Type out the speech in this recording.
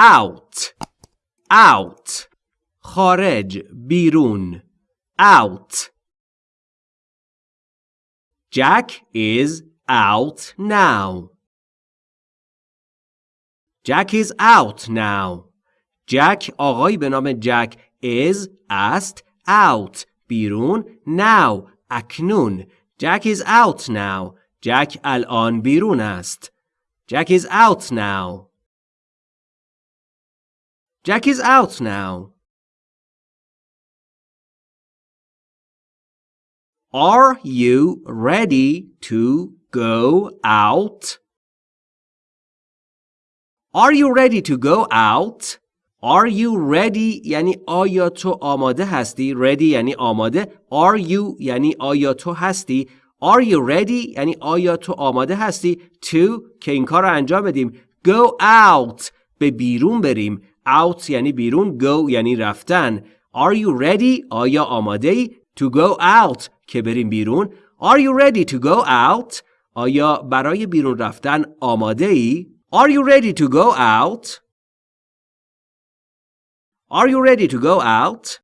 out out خارج بیرون out Jack is out now Jack is out now Jack آقایی به نام جک is است out بیرون now اکنون Jack is out now جک الان بیرون است Jack is out now Jack is out now Are you ready to go out? Are you ready to go out? Are you ready یعنی آیا تو آماده هستی؟ Ready یعنی آماده. Are you یعنی آیا تو هستی؟ Are you ready یعنی آیا تو آماده هستی؟ To که این کار رو انجام بدیم. Go out به بیرون بریم. Out یعنی بیرون. Go یعنی رفتن. Are you ready؟ آیا آماده ای؟ To go out که بریم بیرون Are you ready to go out? آیا برای بیرون رفتن آماده ای؟ Are you ready to go out? Are you ready to go out?